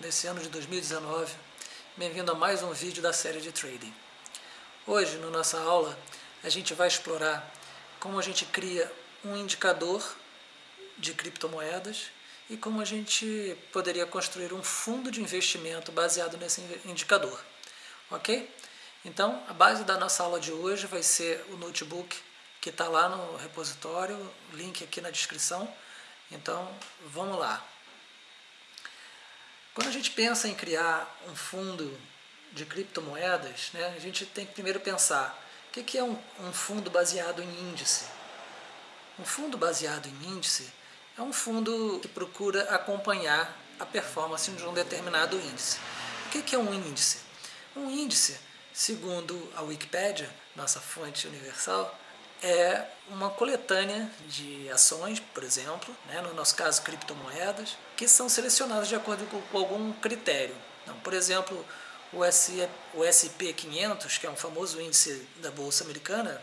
nesse ano de 2019. Bem-vindo a mais um vídeo da série de trading. Hoje, na nossa aula, a gente vai explorar como a gente cria um indicador de criptomoedas e como a gente poderia construir um fundo de investimento baseado nesse indicador. Ok? Então, a base da nossa aula de hoje vai ser o notebook que está lá no repositório, link aqui na descrição. Então, vamos lá. Quando a gente pensa em criar um fundo de criptomoedas, né, a gente tem que primeiro pensar o que é um, um fundo baseado em índice. Um fundo baseado em índice é um fundo que procura acompanhar a performance de um determinado índice. O que é um índice? Um índice, segundo a Wikipédia, nossa fonte universal, é uma coletânea de ações, por exemplo, né, no nosso caso criptomoedas, que são selecionadas de acordo com, com algum critério. Então, por exemplo, o, o SP500, que é um famoso índice da Bolsa Americana,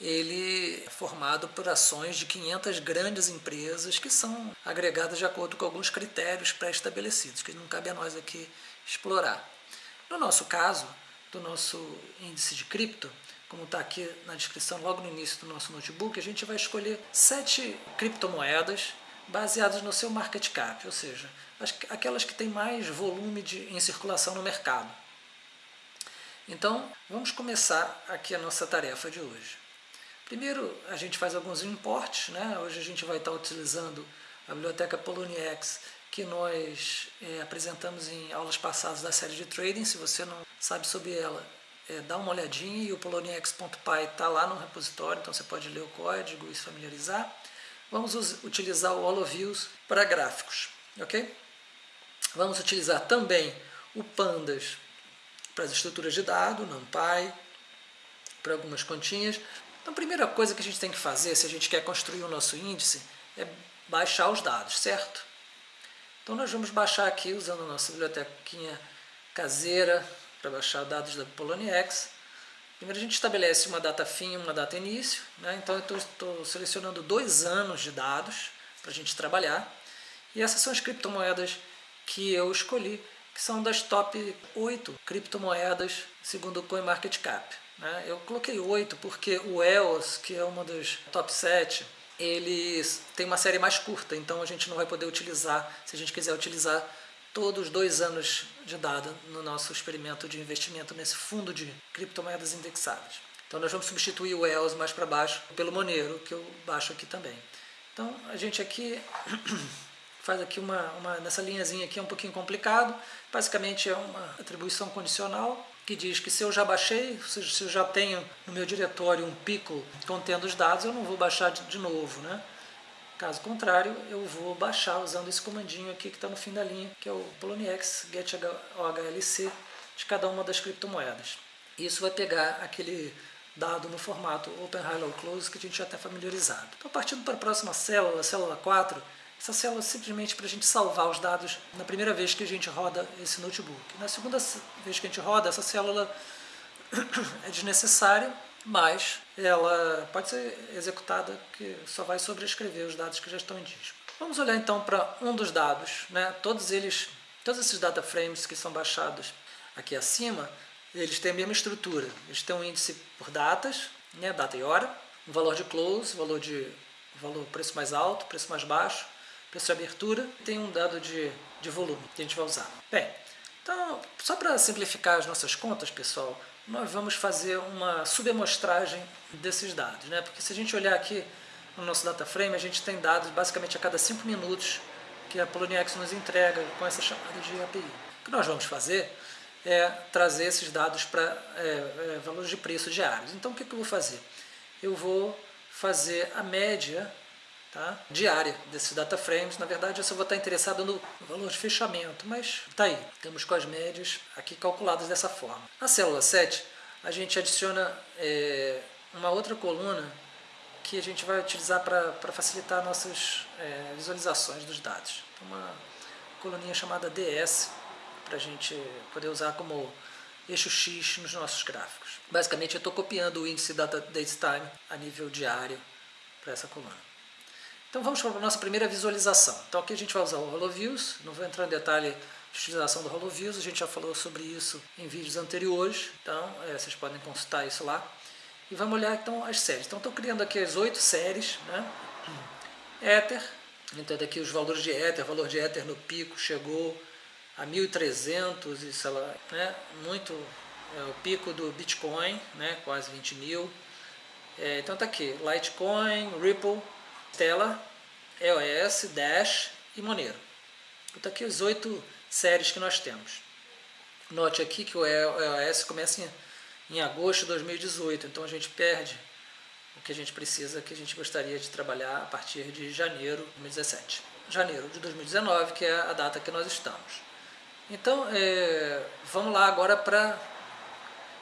ele é formado por ações de 500 grandes empresas que são agregadas de acordo com alguns critérios pré-estabelecidos, que não cabe a nós aqui explorar. No nosso caso, do nosso índice de cripto, como está aqui na descrição logo no início do nosso notebook, a gente vai escolher sete criptomoedas baseadas no seu market cap, ou seja, aquelas que têm mais volume de, em circulação no mercado. Então, vamos começar aqui a nossa tarefa de hoje. Primeiro, a gente faz alguns importes, né? hoje a gente vai estar utilizando a biblioteca Poloniex, que nós é, apresentamos em aulas passadas da série de trading, se você não sabe sobre ela, é, dá uma olhadinha e o poloniex.py está lá no repositório, então você pode ler o código e se familiarizar. Vamos utilizar o HoloViews para gráficos, ok? Vamos utilizar também o Pandas para as estruturas de dado, NumPy, para algumas continhas. Então a primeira coisa que a gente tem que fazer, se a gente quer construir o nosso índice, é baixar os dados, certo? Então nós vamos baixar aqui usando a nossa bibliotequinha caseira, para baixar dados da Poloniex. Primeiro a gente estabelece uma data fim e uma data início. Né? Então eu estou selecionando dois anos de dados para a gente trabalhar. E essas são as criptomoedas que eu escolhi, que são das top 8 criptomoedas segundo o CoinMarketCap. Né? Eu coloquei 8 porque o EOS, que é uma das top 7, eles têm uma série mais curta, então a gente não vai poder utilizar, se a gente quiser utilizar todos os dois anos de dado no nosso experimento de investimento nesse fundo de criptomoedas indexadas. Então nós vamos substituir o EOS mais para baixo pelo Monero, que eu baixo aqui também. Então a gente aqui faz aqui uma, uma nessa linhazinha aqui é um pouquinho complicado, basicamente é uma atribuição condicional que diz que se eu já baixei, se eu já tenho no meu diretório um pico contendo os dados, eu não vou baixar de, de novo, né? Caso contrário, eu vou baixar usando esse comandinho aqui que está no fim da linha, que é o poloniex get OHLC de cada uma das criptomoedas. Isso vai pegar aquele dado no formato Open High Low Close que a gente já está familiarizado. Então, partindo para a próxima célula, a célula 4, essa célula é simplesmente para a gente salvar os dados na primeira vez que a gente roda esse notebook. Na segunda vez que a gente roda, essa célula é desnecessária, mas ela pode ser executada que só vai sobrescrever os dados que já estão em disco. Vamos olhar então para um dos dados, né? todos eles, todos esses data frames que são baixados aqui acima, eles têm a mesma estrutura, eles têm um índice por datas, né? data e hora, um valor de close, valor de valor preço mais alto, preço mais baixo, preço de abertura, tem um dado de, de volume que a gente vai usar. Bem, então, só para simplificar as nossas contas, pessoal, nós vamos fazer uma subamostragem desses dados. Né? Porque se a gente olhar aqui no nosso data frame, a gente tem dados basicamente a cada 5 minutos que a Poloniex nos entrega com essa chamada de API. O que nós vamos fazer é trazer esses dados para é, é, valores de preço diários. Então o que, que eu vou fazer? Eu vou fazer a média tá? diária desses data frames. Na verdade, eu só vou estar interessado no valor de fechamento, mas está aí. Temos com as médias aqui calculadas dessa forma. Na célula 7, a gente adiciona é, uma outra coluna que a gente vai utilizar para facilitar nossas é, visualizações dos dados. Uma coluninha chamada DS, para a gente poder usar como eixo X nos nossos gráficos. Basicamente, eu estou copiando o índice Data Date Time a nível diário para essa coluna. Então vamos para a nossa primeira visualização. Então aqui a gente vai usar o HoloViews, não vou entrar em detalhe de utilização do HoloViews, a gente já falou sobre isso em vídeos anteriores, então é, vocês podem consultar isso lá. E vamos olhar então as séries. Então estou criando aqui as oito séries, né? Ether, então daqui os valores de Ether, valor de Ether no pico chegou a 1.300 e sei lá, né? muito, é, o pico do Bitcoin, né? quase 20 mil. É, então tá aqui, Litecoin, Ripple, Stellar, EOS, Dash e Monero. Então aqui as oito séries que nós temos. Note aqui que o EOS começa em, em agosto de 2018, então a gente perde o que a gente precisa, que a gente gostaria de trabalhar a partir de janeiro de 2017. Janeiro de 2019, que é a data que nós estamos. Então, é, vamos lá agora para...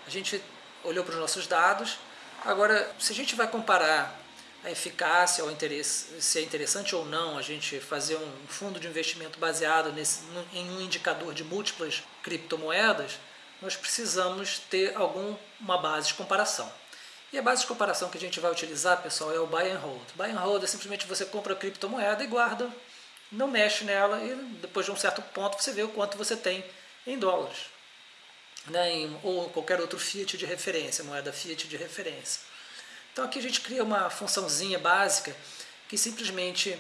A gente olhou para os nossos dados. Agora, se a gente vai comparar a eficácia, ou se é interessante ou não a gente fazer um fundo de investimento baseado nesse, em um indicador de múltiplas criptomoedas, nós precisamos ter alguma base de comparação. E a base de comparação que a gente vai utilizar, pessoal, é o Buy and Hold. Buy and Hold é simplesmente você compra a criptomoeda e guarda, não mexe nela e depois de um certo ponto você vê o quanto você tem em dólares. Né, em, ou qualquer outro fiat de referência, moeda fiat de referência. Então aqui a gente cria uma funçãozinha básica que simplesmente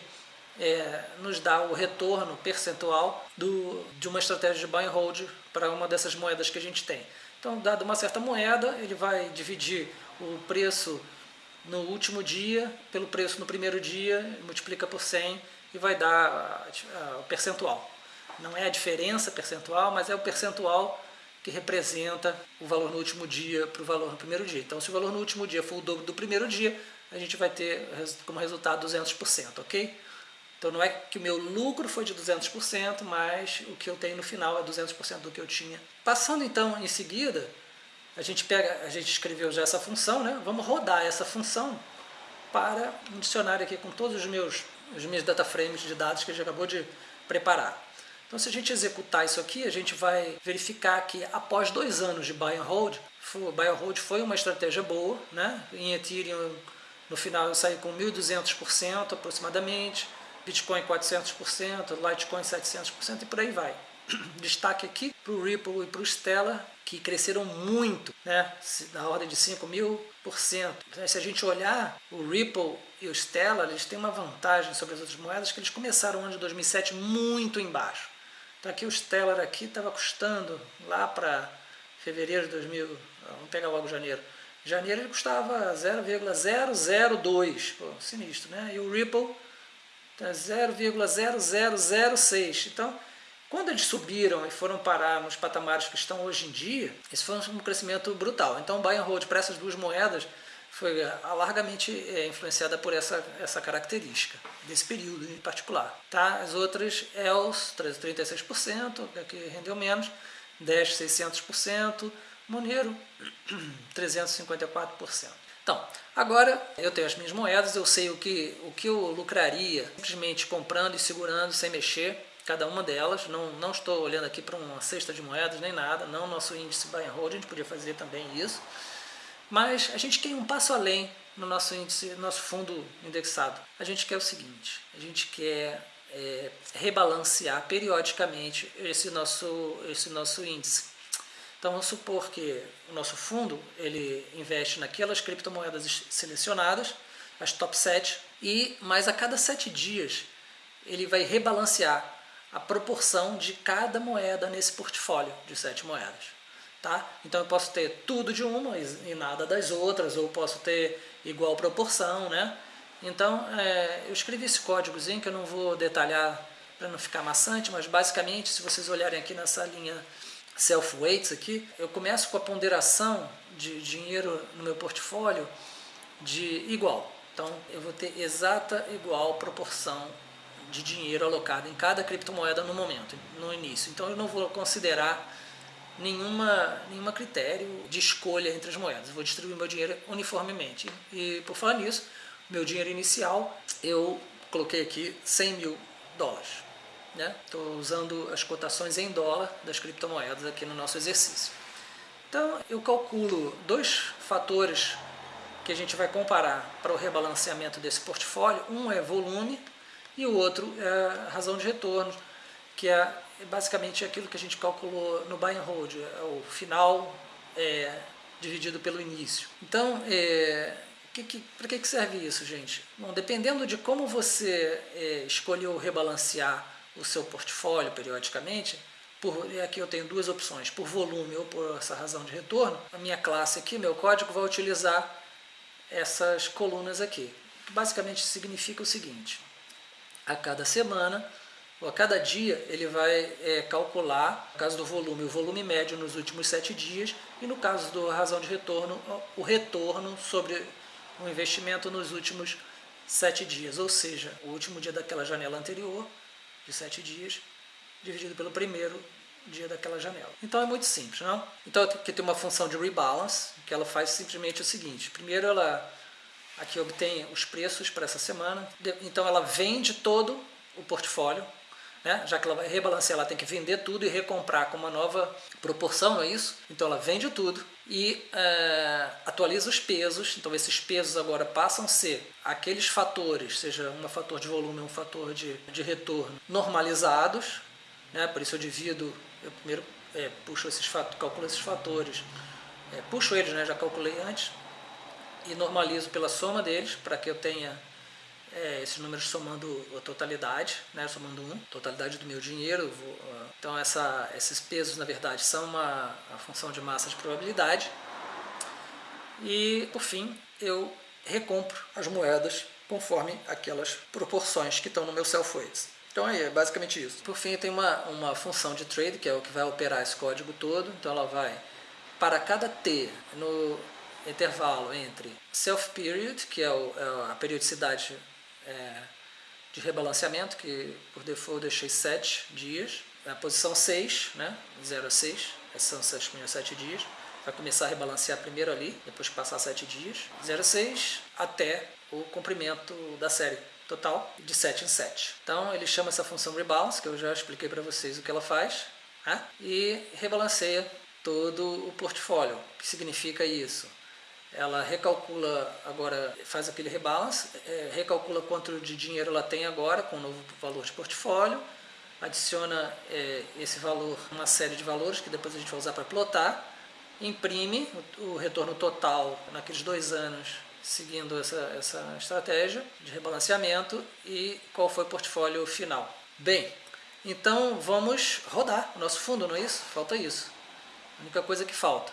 é, nos dá o retorno percentual do, de uma estratégia de buy and hold para uma dessas moedas que a gente tem. Então, dado uma certa moeda, ele vai dividir o preço no último dia pelo preço no primeiro dia, multiplica por 100 e vai dar o percentual. Não é a diferença percentual, mas é o percentual que representa o valor no último dia para o valor no primeiro dia. Então, se o valor no último dia for o dobro do primeiro dia, a gente vai ter como resultado 200%, ok? Então, não é que o meu lucro foi de 200%, mas o que eu tenho no final é 200% do que eu tinha. Passando, então, em seguida, a gente pega, a gente escreveu já essa função, né? Vamos rodar essa função para um dicionário aqui com todos os meus, os meus data frames de dados que a gente acabou de preparar. Então se a gente executar isso aqui, a gente vai verificar que após dois anos de buy and hold, o buy and hold foi uma estratégia boa, né? em Ethereum no final eu saí com 1.200% aproximadamente, Bitcoin 400%, Litecoin 700% e por aí vai. Destaque aqui para o Ripple e para o Stellar, que cresceram muito, né? na ordem de 5 mil por cento. Se a gente olhar o Ripple e o Stellar, eles têm uma vantagem sobre as outras moedas, que eles começaram o ano de 2007 muito embaixo. Então aqui o Stellar aqui estava custando lá para fevereiro de 2000, vamos pegar logo janeiro. Janeiro ele custava 0,002, sinistro, né? E o Ripple tá 0,0006. Então, quando eles subiram e foram parar nos patamares que estão hoje em dia, esse foi um crescimento brutal. Então, buy and hold para essas duas moedas foi é, largamente é, influenciada por essa, essa característica, desse período em particular. Tá? As outras, ELS, 36%, que rendeu menos, Dash, 600%, Monero, 354%. Então, agora eu tenho as minhas moedas, eu sei o que, o que eu lucraria simplesmente comprando e segurando sem mexer cada uma delas. Não, não estou olhando aqui para uma cesta de moedas nem nada, não nosso índice buy and hold, a gente podia fazer também isso. Mas a gente quer um passo além no nosso índice, no nosso fundo indexado. A gente quer o seguinte, a gente quer é, rebalancear periodicamente esse nosso, esse nosso índice. Então vamos supor que o nosso fundo ele investe naquelas criptomoedas selecionadas, as top 7, e mais a cada 7 dias ele vai rebalancear a proporção de cada moeda nesse portfólio de 7 moedas. Tá? Então eu posso ter tudo de uma e nada das outras, ou posso ter igual proporção, né? Então é, eu escrevi esse códigozinho que eu não vou detalhar para não ficar maçante, mas basicamente se vocês olharem aqui nessa linha self-weights aqui, eu começo com a ponderação de dinheiro no meu portfólio de igual. Então eu vou ter exata igual proporção de dinheiro alocado em cada criptomoeda no momento, no início. Então eu não vou considerar nenhuma, nenhuma critério de escolha entre as moedas. Eu vou distribuir meu dinheiro uniformemente. E por falar nisso, meu dinheiro inicial eu coloquei aqui 100 mil dólares. Estou né? usando as cotações em dólar das criptomoedas aqui no nosso exercício. Então eu calculo dois fatores que a gente vai comparar para o rebalanceamento desse portfólio. Um é volume e o outro é razão de retorno, que é basicamente aquilo que a gente calculou no buy and hold, é o final é, dividido pelo início. Então, é, para que, que serve isso, gente? Bom, dependendo de como você é, escolheu rebalancear o seu portfólio periodicamente, por, aqui eu tenho duas opções, por volume ou por essa razão de retorno, a minha classe aqui, meu código, vai utilizar essas colunas aqui. Basicamente significa o seguinte, a cada semana a cada dia ele vai é, calcular, no caso do volume, o volume médio nos últimos sete dias e no caso da razão de retorno, o retorno sobre o investimento nos últimos sete dias, ou seja, o último dia daquela janela anterior, de sete dias, dividido pelo primeiro dia daquela janela. Então é muito simples, não? Então aqui tem uma função de rebalance, que ela faz simplesmente o seguinte, primeiro ela aqui obtém os preços para essa semana, então ela vende todo o portfólio, né? já que ela vai rebalancear, ela tem que vender tudo e recomprar com uma nova proporção, não é isso? Então ela vende tudo e é, atualiza os pesos, então esses pesos agora passam a ser aqueles fatores, seja um fator de volume um fator de, de retorno, normalizados, né? por isso eu divido, eu primeiro é, puxo esses fatores, calculo esses fatores, é, puxo eles, né? já calculei antes, e normalizo pela soma deles, para que eu tenha é, esses números somando a totalidade, né, somando um, totalidade do meu dinheiro. Vou, uh, então essa, esses pesos, na verdade, são uma, função de massa de probabilidade. E, por fim, eu recompro as moedas conforme aquelas proporções que estão no meu self-weights. Então é basicamente isso. Por fim, tem uma, uma função de trade, que é o que vai operar esse código todo. Então ela vai, para cada T no intervalo entre self-period, que é, o, é a periodicidade é, de rebalanceamento, que por default eu deixei 7 dias. A posição 6, né, 0 a 6, são os primeiros 7 dias. Vai começar a rebalancear primeiro ali, depois que passar 7 dias. 0 a 6 até o comprimento da série total de 7 em 7. Então ele chama essa função rebalance, que eu já expliquei para vocês o que ela faz, né? e rebalanceia todo o portfólio. O que significa isso? Ela recalcula agora, faz aquele rebalance, é, recalcula quanto de dinheiro ela tem agora com o novo valor de portfólio, adiciona é, esse valor, uma série de valores que depois a gente vai usar para plotar, imprime o, o, retorno total naqueles dois anos seguindo essa, essa estratégia de rebalanceamento e qual foi o portfólio final. Bem, então vamos rodar o nosso fundo, não é isso? Falta isso. A única coisa que falta.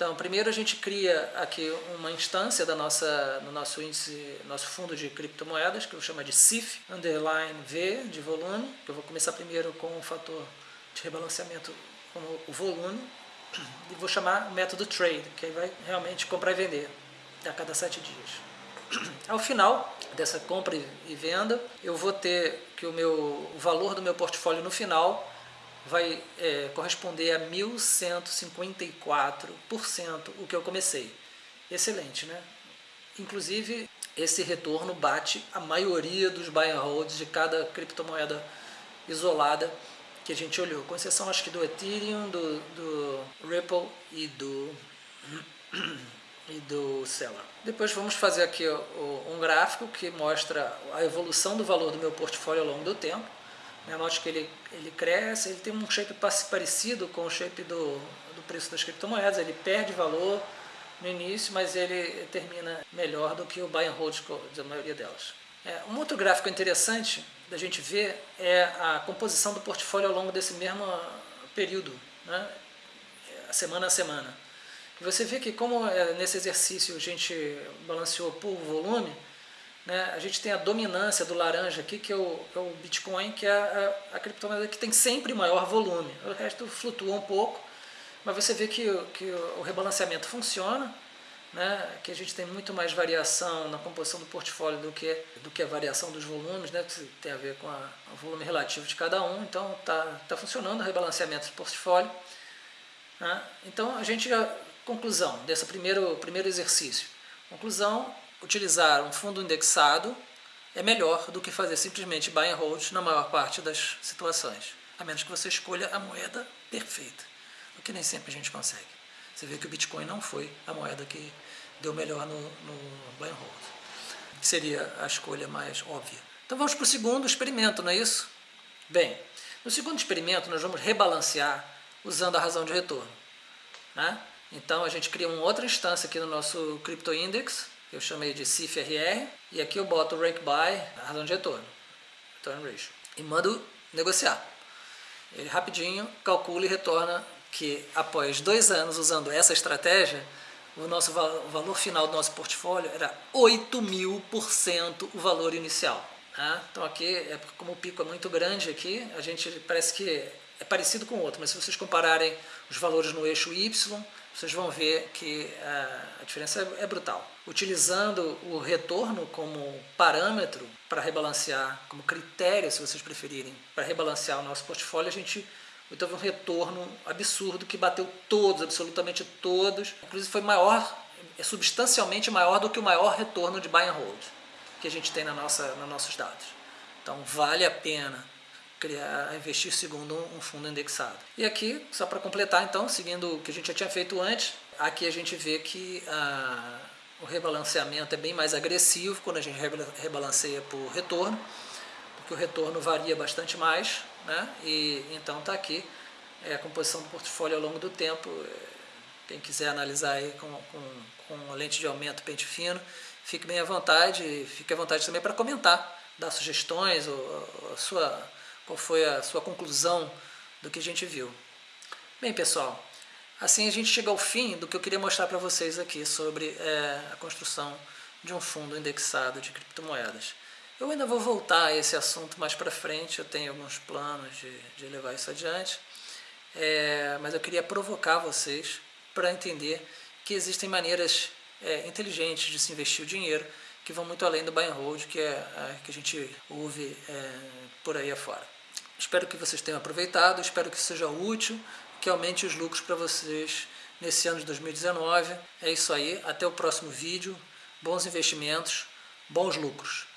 Então, primeiro a gente cria aqui uma instância da nossa, no nosso índice, nosso fundo de criptomoedas, que eu chamo de CIF, underline V, de volume, eu vou começar primeiro com o fator de rebalanceamento como o volume, e vou chamar o método trade, que aí vai realmente comprar e vender a cada sete dias. Ao final dessa compra e venda, eu vou ter que o, meu, o valor do meu portfólio no final vai é, corresponder a 1.154% o que eu comecei. Excelente, né? Inclusive, esse retorno bate a maioria dos buy and holds de cada criptomoeda isolada que a gente olhou, com exceção acho que do Ethereum, do, do Ripple e do, e do Stellar. Depois vamos fazer aqui um gráfico que mostra a evolução do valor do meu portfólio ao longo do tempo. Né? Note que ele, ele cresce, ele tem um shape parecido com o shape do, do preço das criptomoedas, ele perde valor no início, mas ele termina melhor do que o buy and hold da maioria delas. É, um outro gráfico interessante da gente ver é a composição do portfólio ao longo desse mesmo período, né? semana a semana. Você vê que como é, nesse exercício a gente balanceou por volume, né, a gente tem a dominância do laranja aqui, que é o, é o Bitcoin, que é a, a, criptomoeda que tem sempre maior volume. O resto flutua um pouco, mas você vê que, que o rebalanceamento funciona, né, que a gente tem muito mais variação na composição do portfólio do que, do que a variação dos volumes, né, que tem a ver com a, o volume relativo de cada um. Então está tá funcionando o rebalanceamento do portfólio. Né. Então a gente já, conclusão desse primeiro, primeiro exercício. Conclusão, utilizar um fundo indexado é melhor do que fazer simplesmente buy and hold na maior parte das situações, a menos que você escolha a moeda perfeita, o que nem sempre a gente consegue. Você vê que o Bitcoin não foi a moeda que deu melhor no, no buy and hold. Seria a escolha mais óbvia. Então vamos para o segundo experimento, não é isso? Bem, no segundo experimento nós vamos rebalancear usando a razão de retorno. Né? Então a gente cria uma outra instância aqui no nosso Crypto Index, que eu chamei de CIFRR, e aqui eu boto o rank by, razão de retorno, return ratio, e mando negociar. Ele rapidinho calcula e retorna que após dois anos usando essa estratégia, o nosso o valor final do nosso portfólio era 8 mil por cento o valor inicial. Né? Então aqui, é como o pico é muito grande aqui, a gente parece que é parecido com o outro, mas se vocês compararem os valores no eixo Y, vocês vão ver que a diferença é brutal. Utilizando o retorno como parâmetro para rebalancear, como critério, se vocês preferirem, para rebalancear o nosso portfólio, a gente teve um retorno absurdo que bateu todos, absolutamente todos. Inclusive foi maior, é substancialmente maior do que o maior retorno de buy and hold que a gente tem na nossa, nos nossos dados. Então vale a pena criar, investir segundo um fundo indexado. E aqui, só para completar então, seguindo o que a gente já tinha feito antes, aqui a gente vê que ah, o rebalanceamento é bem mais agressivo quando a gente rebalanceia por retorno, porque o retorno varia bastante mais, né? e então está aqui é, a composição do portfólio ao longo do tempo, quem quiser analisar aí com, com, com lente de aumento, pente fino, fique bem à vontade, fique à vontade também para comentar, dar sugestões, ou, a sua qual foi a sua conclusão do que a gente viu. Bem, pessoal, assim a gente chega ao fim do que eu queria mostrar para vocês aqui sobre é, a construção de um fundo indexado de criptomoedas. Eu ainda vou voltar a esse assunto mais para frente, eu tenho alguns planos de, de levar isso adiante, é, mas eu queria provocar vocês para entender que existem maneiras é, inteligentes de se investir o dinheiro que vão muito além do buy and hold que, é, a, que a gente ouve é, por aí afora. Espero que vocês tenham aproveitado, espero que seja útil, que aumente os lucros para vocês nesse ano de 2019. É isso aí, até o próximo vídeo, bons investimentos, bons lucros.